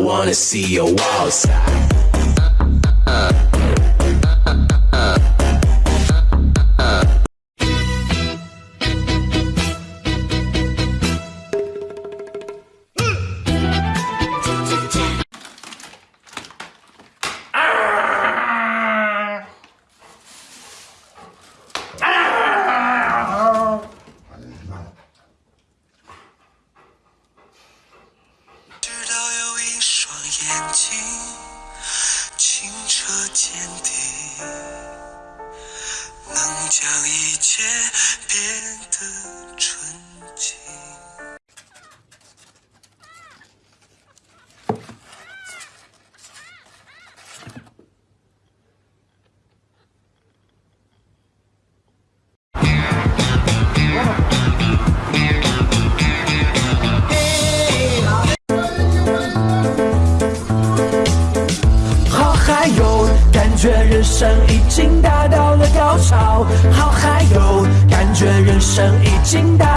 Wanna see your wild side. 眼睛清澈见底，能将一切变人生已经达到了高潮。好嗨哟，感觉人生已经达。